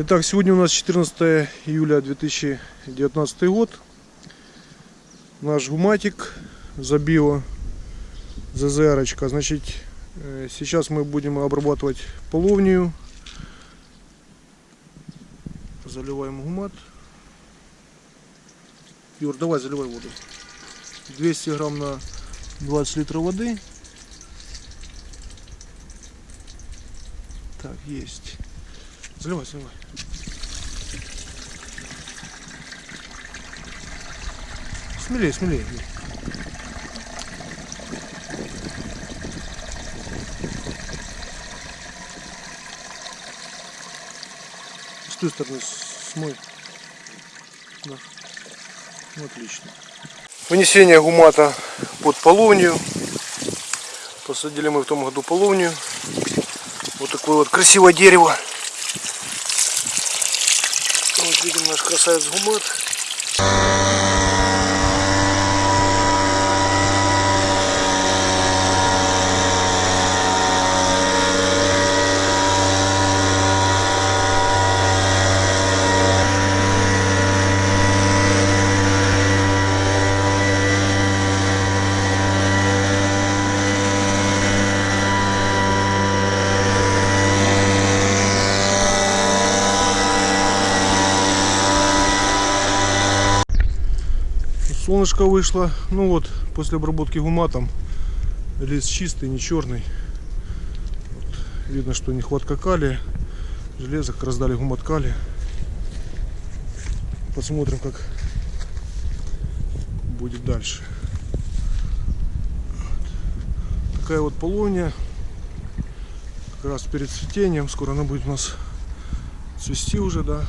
Итак, сегодня у нас 14 июля 2019 год. Наш гуматик забио ЗЗР. -очка. Значит, э, сейчас мы будем обрабатывать половнию. Заливаем гумат. Юр, давай заливай воду. 200 грамм на 20 литров воды. Так, есть. Заливай, заливай. Смелее, смелее. С той стороны смой. Да. Ну, отлично. Вынесение гумата под половню. Посадили мы в том году половню. Вот такое вот красивое дерево. Вот видим наш красавец гумат. Солнышко вышло. Ну вот, после обработки гуматом лес чистый, не черный. Вот, видно, что нехватка калия. Железо, как раздали гумат калия. Посмотрим, как будет дальше. Вот. Такая вот полония. Как раз перед цветением. Скоро она будет у нас цвести уже, да.